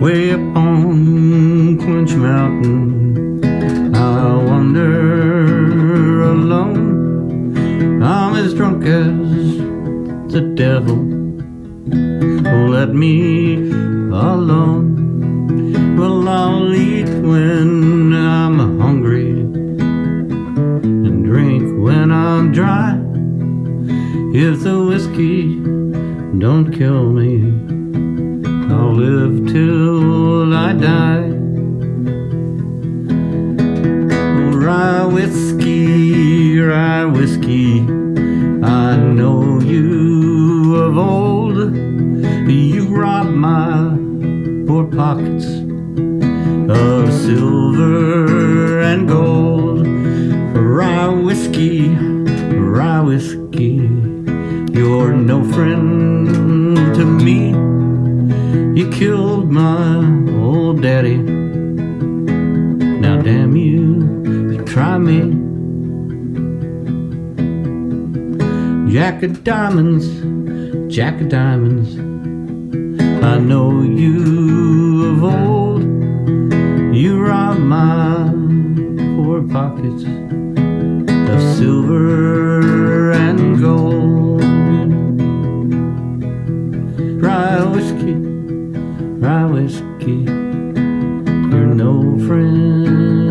way up on Clinch Mountain. I wander alone. I'm as drunk as the devil. Let me alone. Well, I'll eat when I'm hungry and drink when I'm dry. If the whiskey don't kill me, I'll live till I die. Rye whiskey, rye whiskey, I know you of old. You robbed my poor pockets of silver and gold. Rye whiskey, rye whiskey, you're no friend to me. You my old daddy. Now damn you, you try me. Jack of diamonds, Jack of diamonds. I know you of old. You robbed my poor pockets of silver and gold. Rye whiskey, rye whiskey, you're no friend